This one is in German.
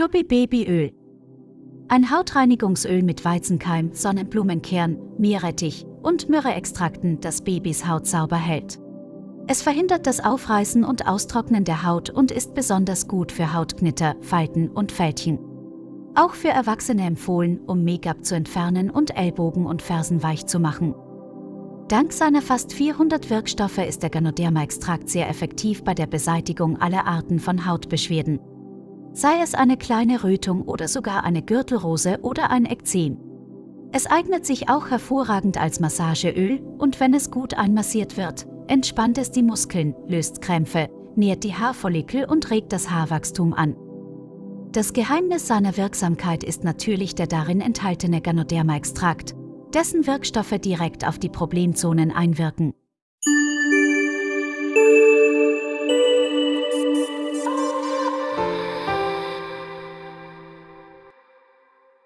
Chubby Babyöl. Ein Hautreinigungsöl mit Weizenkeim, Sonnenblumenkern, Meerrettich und Myrrheextrakten, das Babys Haut sauber hält. Es verhindert das Aufreißen und Austrocknen der Haut und ist besonders gut für Hautknitter, Falten und Fältchen. Auch für Erwachsene empfohlen, um Make-up zu entfernen und Ellbogen und Fersen weich zu machen. Dank seiner fast 400 Wirkstoffe ist der Ganoderma-Extrakt sehr effektiv bei der Beseitigung aller Arten von Hautbeschwerden. Sei es eine kleine Rötung oder sogar eine Gürtelrose oder ein Ekzem. Es eignet sich auch hervorragend als Massageöl und wenn es gut einmassiert wird, entspannt es die Muskeln, löst Krämpfe, nährt die Haarfollikel und regt das Haarwachstum an. Das Geheimnis seiner Wirksamkeit ist natürlich der darin enthaltene Ganoderma-Extrakt, dessen Wirkstoffe direkt auf die Problemzonen einwirken.